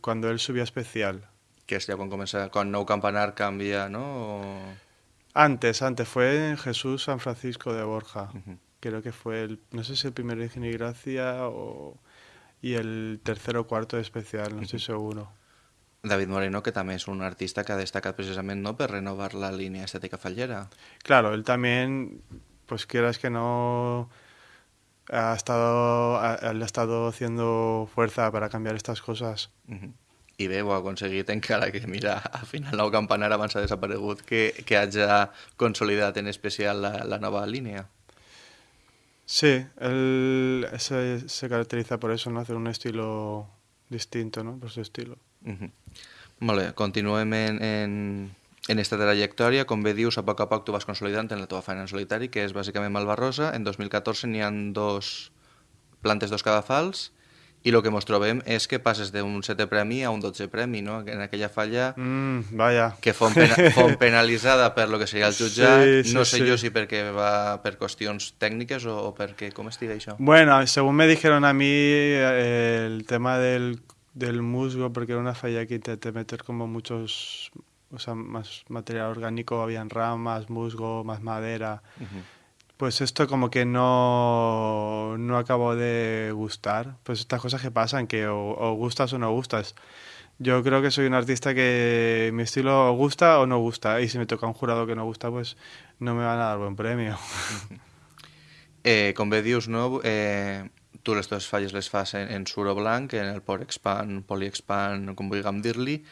cuando él subió especial. Que es ya cuando comienza, con Nou Campanar cambia, ¿no? O... Antes, antes, fue en Jesús San Francisco de Borja. Uh -huh. Creo que fue el, no sé si el primer Virgen y Gracia o, y el tercero o cuarto de especial, no estoy seguro. David Moreno, que també és un artista que ha destacat precisament no, per renovar la línia estètica fallera. Claro, él también, pues quieras que no, ha estado, ha, ha estado haciendo fuerza para cambiar estas cosas. Uh -huh. I bé, ho ha aconseguit encara que, mira, al final nou campanar abans ha desaparegut que, que hagi consolidat en especial la, la nova línia. Sí, él se, se caracteriza por eso, ¿no? Hacer un estilo distinto, ¿no? Por su estilo. Uh -huh. Bé, continuem en, en, en esta trajectòria. Com bé dius, a poc a poc tu vas consolidant en la teva feina en solitari, que és bàsicament Malvarrosa. En 2014 n'hi han dos plantes dos cadafals i el que ens trobem és que passes d'un setè premi a un dotze premi, no? En aquella falla mm, vaya. que fon, pena, [LAUGHS] fon penalitzada per lo que seria el jutjat. Sí, sí, no sé sí. jo si perquè va per qüestions tècniques o, o perquè... Com estiga això? Bueno, según me dijeron a mí, el tema del del musgo, porque era una falla que intenté meter como muchos, o sea, más material orgánico, habían ramas, musgo, más madera. Uh -huh. Pues esto como que no, no acabó de gustar. Pues estas cosas que pasan, que o, o, gustas o no gustas. Yo creo que soy un artista que mi estilo gusta o no gusta. Y si me toca un jurado que no gusta, pues no me van a dar buen premio. [LAUGHS] Eh, com bé dius, no? Eh, falles les fas en, suro blanc, en el Porexpan, Polyexpan, com vulguem dir-li,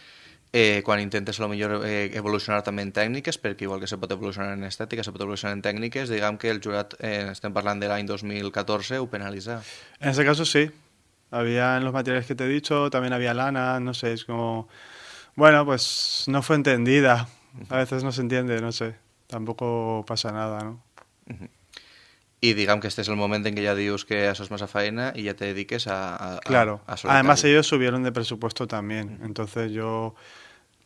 eh, quan intentes a lo millor eh, evolucionar també en tècniques, perquè igual que se pot evolucionar en estètica, se pot evolucionar en tècniques, diguem que el jurat, eh, estem parlant de l'any 2014, ho penalitza. En ese caso sí. Había en los materiales que te he dicho, también había lana, no sé, es como... Bueno, pues no fue entendida. A veces no se entiende, no sé. Tampoco pasa nada, ¿no? Uh -huh. Y digamos que este es el momento en que ya dios que eso es más a faena y ya te dediques a, a Claro. A, a Además ellos subieron de presupuesto también. Entonces yo,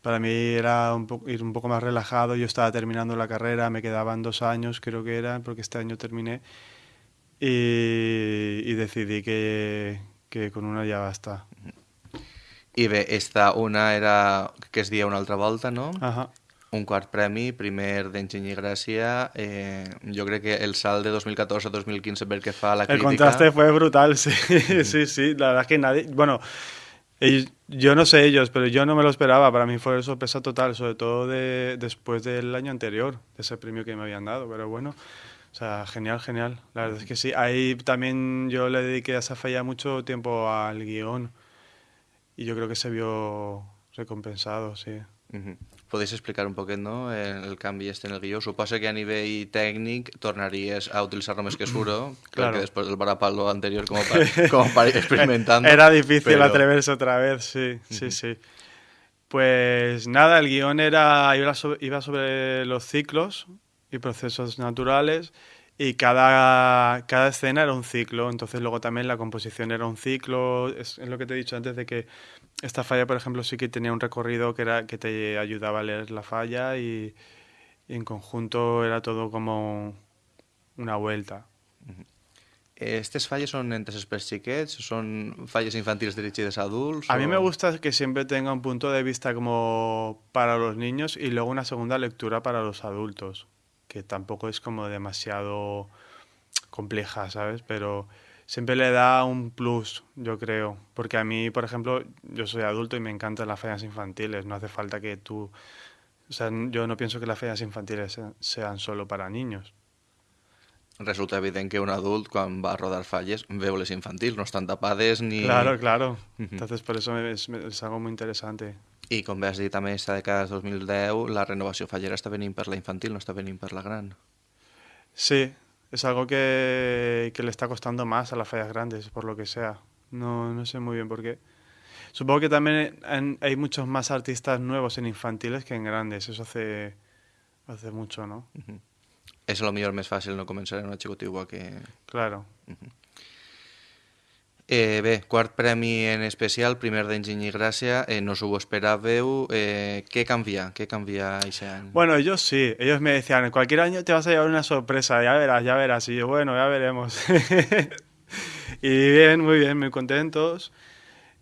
para mí era un poco, ir un poco más relajado. Yo estaba terminando la carrera, me quedaban dos años creo que era, porque este año terminé. Y, y decidí que, que con una ya basta. I bé, esta una era que es dia una altra volta, no? Ajá. Un quart premi, primer d'Enginyer Gràcia. Eh, jo crec que el salt de 2014 a 2015 pel que fa a la crítica... El contraste fue brutal, [LAUGHS] sí, sí, sí. La verdad es que nadie... Bueno, ellos, yo no sé ellos, pero yo no me lo esperaba. Para mí fue sorpresa total, sobre todo de, después del año anterior, de ese premio que me habían dado. Pero bueno, o sea, genial, genial. La verdad es que sí. Ahí también yo le dediqué a esa falla mucho tiempo al guion y yo creo que se vio recompensado, sí. Uh -huh. Podéis explicar un poquet no, el canvi este en el guió? Suposa que a nivell tècnic tornaries a utilitzar només que Suro, [CLEARS THROAT] claro. que després del Barapalo anterior como para, como para [LAUGHS] experimentando. Era difícil pero... atreverse otra vez, sí, sí, sí. Pues nada, el guion era, iba sobre, iba sobre los ciclos y procesos naturales y cada, cada escena era un ciclo, entonces luego también la composición era un ciclo, es, es lo que te he dicho antes de que esta falla, por ejemplo, sí que tenía un recorrido que, era, que te ayudaba a leer la falla y, y en conjunto era todo como una vuelta. ¿Estas falles son entes per xiquets? ¿Son falles infantiles dirigidas a adultos? A mí me gusta que siempre tenga un punto de vista como para los niños y luego una segunda lectura para los adultos, que tampoco es como demasiado compleja, ¿sabes? Pero siempre le da un plus, yo creo. Porque a mí, por ejemplo, yo soy adulto y me encantan las fallas infantiles. No hace falta que tú... O sea, yo no pienso que las fallas infantiles sean solo para niños. Resulta evidente que un adulto, cuando va a rodar falles, veu les infantils, no están tapades ni... Claro, claro. Entonces, por eso es, es algo muy interesante. I com bé has dit, a més, de cada 2010 la renovació fallera està venint per la infantil, no està venint per la gran. Sí, es algo que, que le está costando más a las fallas grandes, por lo que sea. No, no sé muy bien por qué. Supongo que también en, hay muchos más artistas nuevos en infantiles que en grandes. Eso hace, hace mucho, ¿no? Uh -huh. A lo millor més fàcil no començar en una xicotigua que... Claro. Uh -huh. Eh, bé, quart premi en especial, primer d'Enginy i Gràcia, eh, no us ho esperàveu. Eh, què canvia? Què canvia aquest any? Bueno, ellos sí. Ellos me decían, cualquier año te vas a llevar una sorpresa, ya verás, ya verás. Y yo, bueno, ya veremos. [LAUGHS] y bien, muy bien, muy contentos.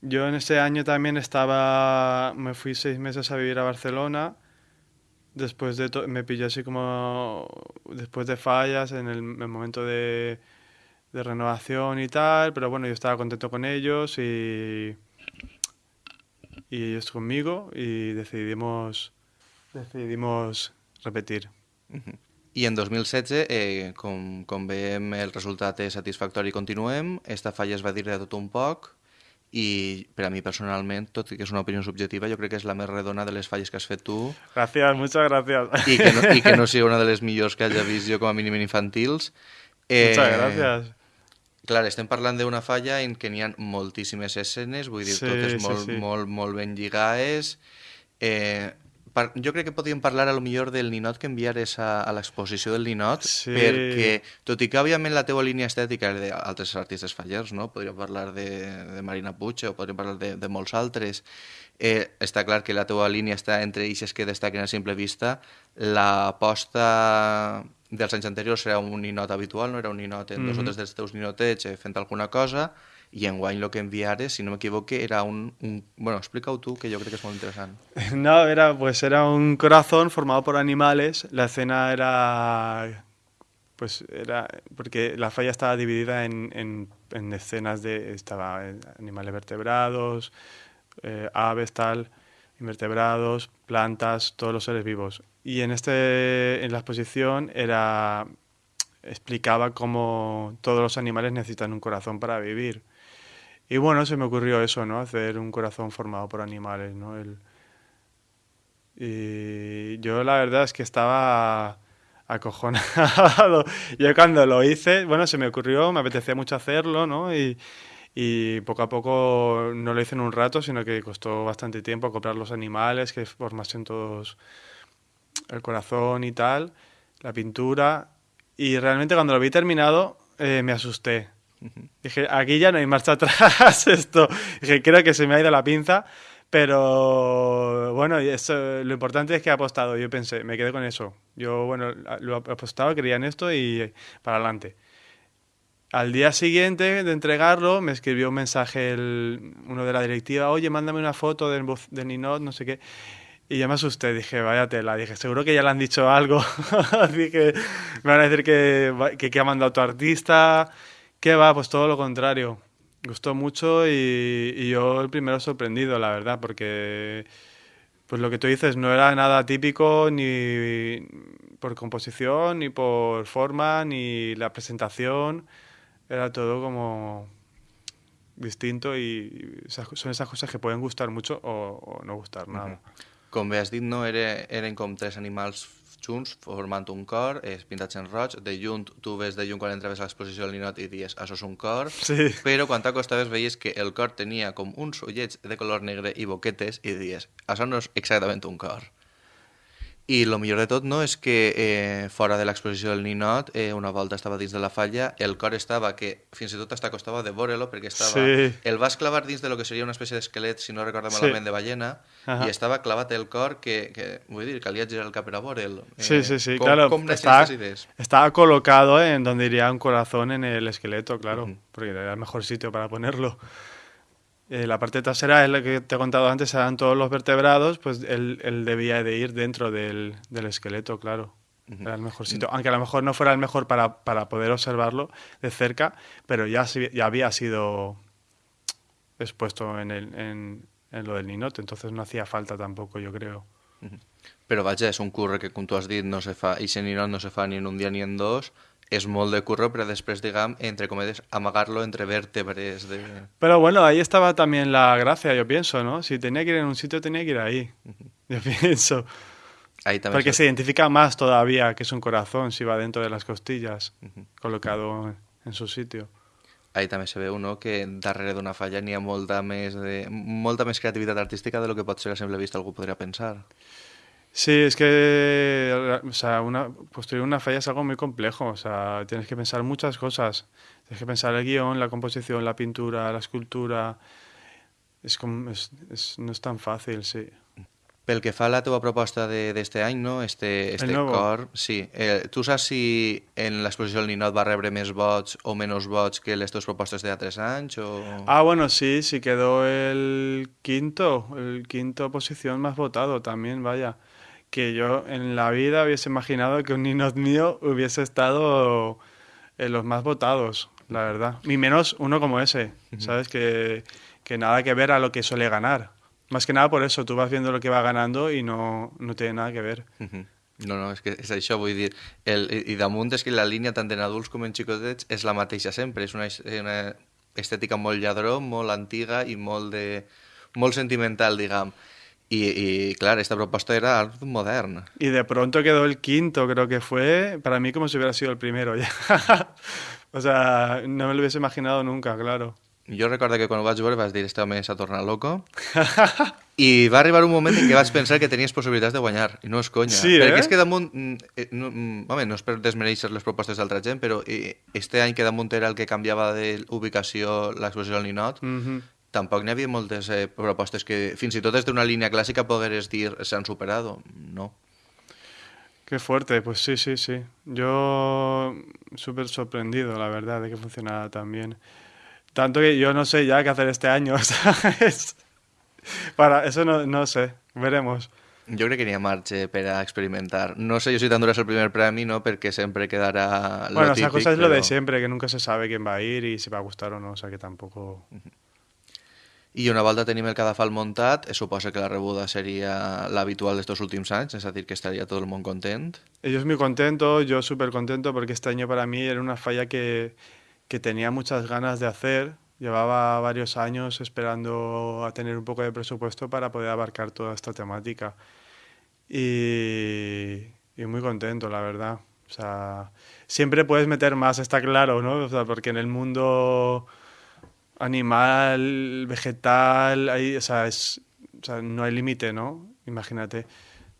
Yo en ese año también estaba, me fui seis meses a vivir a Barcelona. Después de, me pillé así como, después de fallas, en el, el momento de de renovación y tal, pero bueno, yo estaba contento con ellos y, y ellos conmigo y decidimos, decidimos repetir. I en 2016, eh, com, com veiem, el resultat és satisfactori i continuem. Esta falla es va dir de tot un poc i per a mi personalment, tot i que és una opinió subjectiva, jo crec que és la més redona de les falles que has fet tu. Gràcies, muchas gracias. I que no, i que no [LAUGHS] sigui una de les millors que hagi vist jo com a mínim infantils. Eh, muchas gracias. Clar, estem parlant d'una falla en què n'hi ha moltíssimes escenes, vull dir, sí, totes molt, sí, sí. molt, molt ben lligades. Eh, per, jo crec que podríem parlar a lo millor del ninot que enviares a, a l'exposició del ninot, sí. perquè, tot i que òbviament la teua línia estètica és d'altres artistes fallers, no? podríem parlar de, de Marina Puig o podríem parlar de, de molts altres, eh, està clar que la teua línia està entre eixes que destaquen a simple vista, l'aposta dels anys anteriors era un ninot habitual, no era un ninot en mm -hmm. dos o tres dels teus ninotets eh, fent alguna cosa, i en guany el que enviares, si no m'equivoque, era un, un... Bueno, explica-ho tu, que yo creo que es muy interesante. [LAUGHS] No, era, pues era un corazón formado por animales. La escena era... Pues era... Porque la falla estaba dividida en, en, en escenas de... Estaba animales vertebrados, eh, aves, tal, invertebrados, plantas, todos los seres vivos. Y en, este, en la exposición era, explicaba cómo todos los animales necesitan un corazón para vivir. Y bueno, se me ocurrió eso, ¿no? Hacer un corazón formado por animales, ¿no? El, y yo la verdad es que estaba acojonado. [LAUGHS] Yo cuando lo hice, bueno, se me ocurrió, me apetecía mucho hacerlo, ¿no? Y, y poco a poco no lo hice en un rato, sino que costó bastante tiempo comprar los animales, que formasen todos el corazón y tal, la pintura. Y realmente cuando lo vi terminado eh, me asusté. Dije, aquí ya no hay marcha [LAUGHS] atrás, esto. Dije, creo que se me ha ido la pinza, pero bueno, eso, lo importante es que he apostado. Yo pensé, me quedé con eso. Yo, bueno, lo he apostado, creía en esto y para adelante. Al día siguiente de entregarlo, me escribió un mensaje uno de la directiva, oye, mándame una foto del, del Ninot, no sé qué. Y ya me asusté, dije, vaya tela, dije, seguro que ya le han dicho algo. [LAUGHS] dije, me van a decir que, que, que, ha mandado tu artista. ¿Qué va? Pues todo lo contrario. Gustó mucho y, y, yo el primero sorprendido, la verdad, porque pues lo que tú dices no era nada típico ni por composición, ni por forma, ni la presentación. Era todo como distinto y son esas cosas que pueden gustar mucho o, o no gustar nada. Uh -huh. Com bé has dit, no era, eren com tres animals junts formant un cor, eh, pintats en roig, de lluny tu ves de lluny quan entraves a l'exposició del ninot i dies, això és un cor, [LAUGHS] sí. però quan t'acostaves veies que el cor tenia com uns ullets de color negre i boquetes i dies, això no és exactament un cor. I el millor de tot no és que eh, fora de l'exposició del ninot, eh, una volta estava dins de la falla, el cor estava que fins i tot hasta costava de veure-lo perquè estava... Sí. El vas clavar dins de lo que seria una espècie d'esquelet, si no recordo malament, sí. de ballena, uh -huh. i estava clavat el cor que, que vull dir, calia girar el cap per a veure'l. Eh, sí, sí, sí, com, claro. Com estaba, idees? estaba colocado en donde iría un corazón en el esqueleto, claro, uh -huh. porque era el mejor sitio para ponerlo. Eh, la parte trasera es la que te he contado antes, eran todos los vertebrados, pues él, él debía de ir dentro del, del esqueleto, claro. Era el mejor sitio. Aunque a lo mejor no fuera el mejor para, para poder observarlo de cerca, pero ya, ya había sido expuesto en, el, en, en lo del Ninot, entonces no hacía falta tampoco, yo creo. Però vaja, és un curre que, com tu has dit, no se fa, i si ninot no se fa ni en un dia ni en dos, és molt de curro, però després, diguem, entre cometes, amagar-lo entre vèrtebres de... Pero bueno, ahí estaba también la gracia, yo pienso, ¿no? Si tenía que ir en un sitio, tenía que ir ahí. Yo [LAUGHS] pienso. Ahí també Porque se- se identifica más todavía que es un corazón si va dentro de las costillas, colocado en su sitio. Ahí també se veu no, que darrere d'una falla n'hi ha molta més, de, molta més creativitat artística de lo que pot ser a simple vista algú podria pensar. Sí, es que o sea, una, construir una falla es algo muy complejo. O sea, tienes que pensar muchas cosas. Tienes que pensar el guion, la composición, la pintura, la escultura. Es, com- es, es- no es tan fácil, sí. Pel que fa a la teva proposta de- d'este any, no? este, este nuevo. cor, sí. Eh, tu saps si en l'exposició del Ninot va rebre més vots o menys vots que les teves propostes de altres anys? O... Ah, bueno, sí, sí quedó el quinto, el quinto posición más votado también, vaya. Que yo en la vida hubiese imaginado que un Ninot mío hubiese estado en los más votados, la verdad. Ni menos uno como ese, ¿sabes? Que, que nada que ver a lo que suele ganar. Más que nada por eso, tú vas viendo lo que va ganando y no, no tiene nada que ver. Mhm. No, no, és que és això, vull dir, el, i, damunt és que la línia tant en adults com en xicotets és la mateixa sempre, és una, es- una estètica molt lladró, molt antiga i molt, de, molt sentimental, diguem. I, i clar, esta proposta era art modern. Y de pronto quedó el quinto, creo que fue, para mí como si hubiera sido el primero ya. [LAUGHS] o sea, no me lo hubiese imaginado nunca, claro. Jo recordo que quan ho vaig veure vas dir este home s'ha tornat loco [LAUGHS] i va arribar un moment en què vaig pensar que tenies possibilitats de guanyar, i no és conya. Sí, Perquè eh? és que damunt, mm, eh, no, mm, home, no és per desmereixer les propostes d'altra gent, però eh, este any que damunt era el que canviava d'ubicació l'exposició del Ninot, Ujú. Tampoc n'hi havia moltes eh, propostes que fins i tot des d'una línia clàssica pogueres dir s'han superat. No. Qué fuerte, pues sí, sí, sí. Yo súper sorprendido, la verdad, de que funcionara tan bien. Tanto que yo no sé ya qué hacer este año, [LAUGHS] ¿sabes? Para eso no, no sé, veremos. Jo crec que n'hi ha marge per a experimentar. No sé jo si t'enduràs el primer premi, no? perquè sempre quedarà lo bueno, típic, esa cosa es lo de siempre, que nunca se sabe quién va a ir y si va a gustar o no, o sea que tampoco... I una volta tenim el cadafal muntat, suposa que la rebuda seria l'habitual d'estos últims anys, és a dir, que estaria tot el món content. Ellos muy contentos, yo súper contento porque este año para mí era una falla que, que tenía muchas ganas de hacer. Llevaba varios años esperando a tener un poco de presupuesto para poder abarcar toda esta temática. Y, y muy contento, la verdad. O sea, siempre puedes meter más, está claro, ¿no? O sea, porque en el mundo animal, vegetal, hay, o sea, es, o sea, no hay límite, ¿no? Imagínate.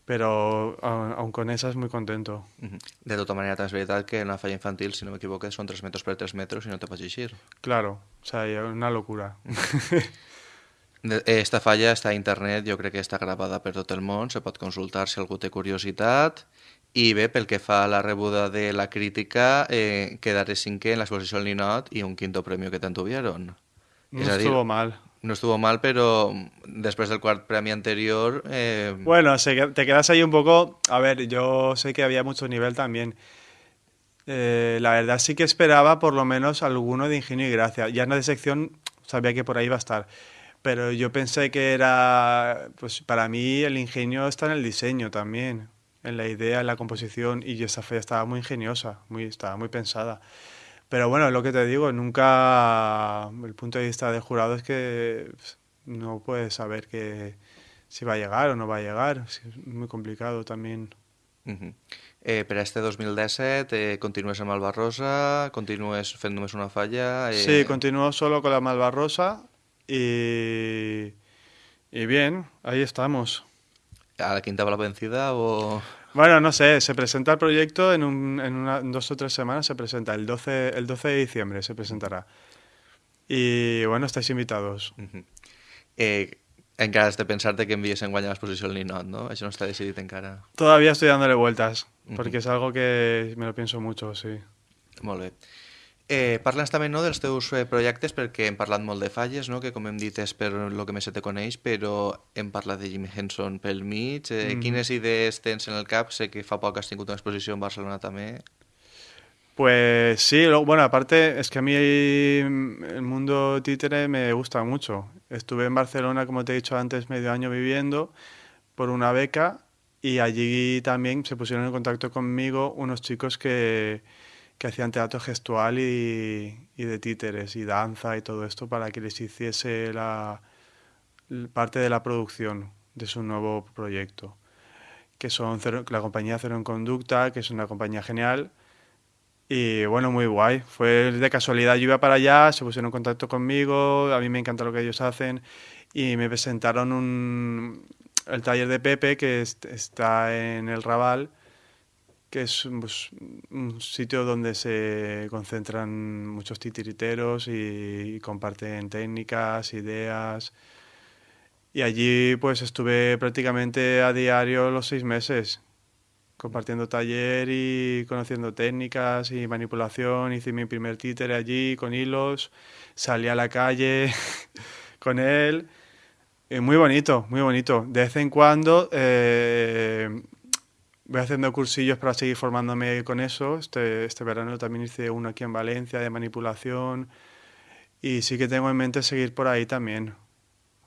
Pero aun, aun con esas, muy contento. De tota manera, veritat que en la falla infantil, si no m'equivoco, són 3 metres per 3 metres i no te pots eixir. Claro, o sea, y una locura. De- Esta falla està a internet, jo crec que està gravada per tot el món, se pot consultar si algú té curiositat. I bé, pel que fa a la rebuda de la crítica, eh, quedaré cinquè en l'exposició del Ninot i un quinto premio que tant tuvieron. No estuvo mal. No estuvo mal, però després del quart premi anterior... Eh, Bueno, te quedas ahí un poco. A ver, yo sé que había mucho nivel también. Eh, la verdad sí que esperaba por lo menos alguno de ingenio y gracia. Ya en la de sección sabía que por ahí iba a estar. Pero yo pensé que era. Pues para mí el ingenio está en el diseño también. En la idea, en la composición. Y esa fe estaba muy ingeniosa. Muy, estaba muy pensada. Pero bueno, lo que te digo, nunca. El punto de vista del jurado es que pues, no puedes saber que si va a llegar o no va a llegar. Es muy complicado también. mhm. eh, per a este 2017 eh, continues amb Alba Rosa, continues fent només una falla... Eh, Sí, continúo solo con la Malvarrosa y. Y bien, ahí estamos. A la quinta va la vencida o... Bueno, no sé, se presenta el proyecto en, un- en, una- en dos o tres semanas, se presenta, el 12, el 12 de diciembre se presentará. Y bueno, estáis invitados. Mhm. Eh, encara has de pensar-te que envies en guanyar l'exposició al Ninot, no? Això no està decidit encara. Todavía estoy dándole vueltas, Ujú. porque es algo que me lo pienso mucho, sí. Molt bé. Eh, Parla'ns també no, dels teus eh, projectes, perquè hem parlat molt de falles, no? que com hem dit és per lo que més se te coneix, però hem parlat de Jimmy Henson pel mig. Eh, Mhm. Quines idees tens en el cap? Sé que fa poc has tingut una exposició en Barcelona també. Pues sí, lo- bueno, aparte es que a mí el mundo títere me gusta mucho. Estuve en Barcelona, como te he dicho antes, medio año viviendo por una beca y allí también se pusieron en contacto conmigo unos chicos que, que hacían teatro gestual y, de títeres y danza y todo esto para que les hiciese la, parte de la producción de su nuevo proyecto, que son la compañía Cero en Conducta, que es una compañía genial. Y bueno, muy guay. Fue de casualidad, yo iba para allá, se pusieron en contacto conmigo, a mí me encanta lo que ellos hacen y me presentaron el taller de Pepe que est- está en el Raval, que es pues, un sitio donde se concentran muchos titiriteros y, comparten técnicas, ideas. Y allí pues estuve prácticamente a diario los seis meses compartiendo taller y conociendo técnicas y manipulación. Hice mi primer títere allí con hilos, salí a la calle [LAUGHS] con él. Y muy bonito, muy bonito. De vez en cuando eh, voy haciendo cursillos para seguir formándome con eso. Este, este verano también hice uno aquí en Valencia de manipulación. Y sí que tengo en mente seguir por ahí también,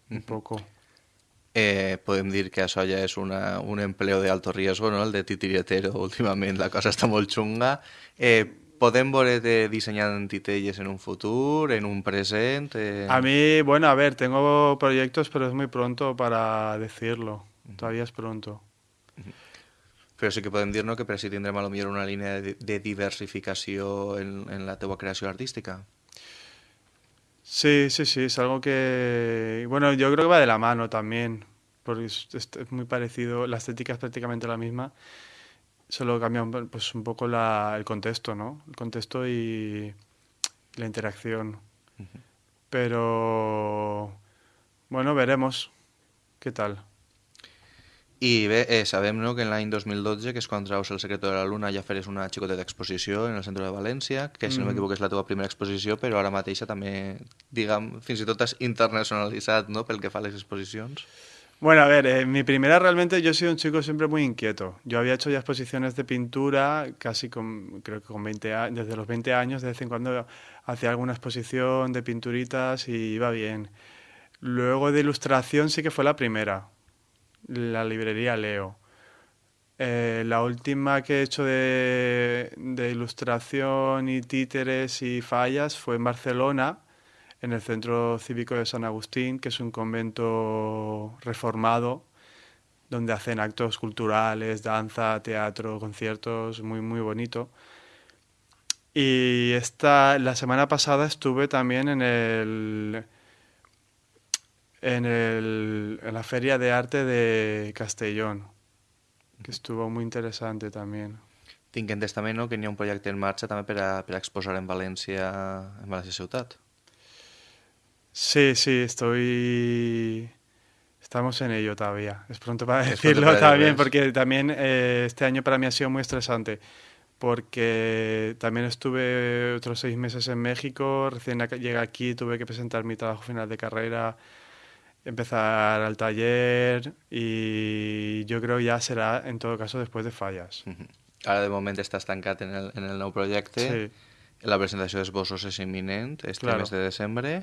un poco. Eh, podem dir que això ja és una, un empleo de alto riesgo, no? el de titiritero [LAUGHS] últimament, la cosa està molt xunga. Eh, podem veure-te dissenyant titelles en un futur, en un present? Eh... A mí, bueno, a ver, tengo proyectos, pero es muy pronto para decirlo. Todavía es pronto. Però sí que podem dir no, que per si tindrem a lo millor una línia de, de diversificació en, en la teua creació artística. Sí, sí, sí, es algo que, bueno, yo creo que va de la mano también, porque es, es- es muy parecido, la estética es prácticamente la misma, solo cambia un, pues, un poco la, el contexto, ¿no? El contexto y la interacción. Pero, bueno, veremos qué tal. I bé, eh, sabem no, que en l'any 2012, que és quan traus El secreto de la luna, ja feres una xicoteta exposició en el centre de València, que si no Mhm. m'equivoco és la teva primera exposició, però ara mateixa també, diguem, fins i tot has internacionalitzat no, pel que fa a les exposicions. Bueno, a ver, eh, mi primera realmente yo he sido un chico siempre muy inquieto. Yo había hecho ya exposiciones de pintura casi con, creo que con 20 años, desde los 20 años, de vez en cuando hacía alguna exposición de pinturitas y iba bien. Luego de ilustración sí que fue la primera, la librería Leo. Eh, la última que he hecho de, ilustración y títeres y fallas fue en Barcelona, en el Centro Cívico de San Agustín, que es un convento reformado, donde hacen actos culturales, danza, teatro, conciertos, muy, muy bonito. Y esta, la semana pasada estuve también en el, en el, en la Feria de Arte de Castellón, que estuvo muy interesante también. Tinc entès també no, que ha un projecte en marxa també per a, per a exposar en València, en València ciutat. Sí, sí, estoy... Estamos en ello todavía. Es pronto para Es pronto decirlo para también, porque también eh, este año para mí ha sido muy estresante, porque también estuve otros seis meses en México, recién llegué aquí, tuve que presentar mi trabajo final de carrera, empezar al taller y yo creo ya será en todo caso después de fallas. Ara de moment estàs tancat en el, en el nou projecte. Sí. La presentació d'esbossos és imminent, este Claro. mes de desembre.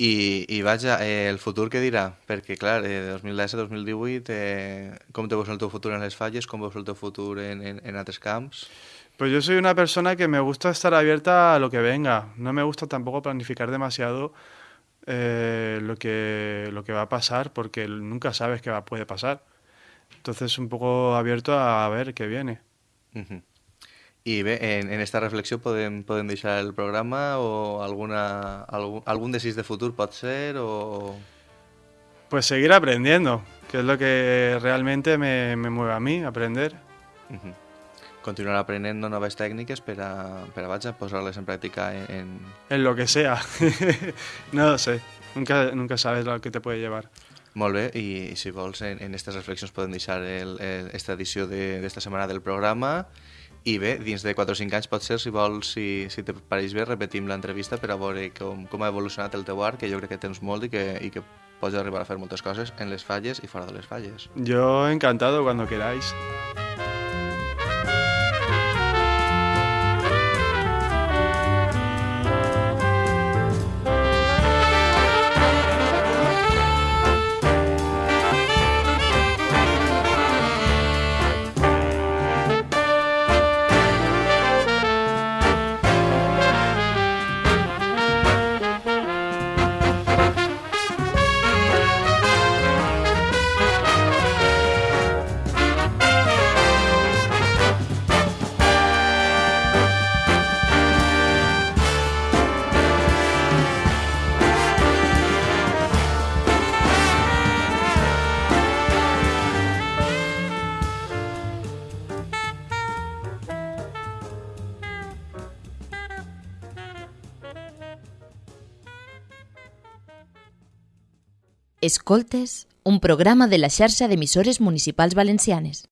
I, i vaja, eh, el futur què dirà? Perquè, clar, eh, 2010-2018, eh, com te veus el teu futur en les falles, com veus el teu futur en, en, en altres camps? Pues yo soy una persona que me gusta estar abierta a lo que venga. No me gusta tampoco planificar demasiado eh, lo, que, lo que va a pasar, porque nunca sabes qué va, puede pasar. Entonces, un poco abierto a ver qué viene. Bé, en, en esta reflexió podem, podem deixar el programa o alguna, algun, algun desig de futur pot ser o... Pues seguir aprendiendo, que es lo que realmente me, me mueve a mí, aprender. Continuar aprenent noves tècniques per a, per a vaja, posar-les en pràctica en, en, En lo que sea. [LAUGHS] no lo sé. Nunca, nunca sabes lo que te puede llevar. Molt bé, i si vols, en, en aquestes reflexions podem deixar el, el, esta edició de- d'esta setmana del programa I bé, dins de 4 o 5 anys pot ser, si vols, si, si te pareix bé, repetim l'entrevista per a veure com, com ha evolucionat el teu art, que jo crec que tens molt i que, i que pots arribar a fer moltes coses en les falles i fora de les falles. Yo encantado cuando queráis. Escoltes, un programa de la xarxa d'emissores municipals valencianes.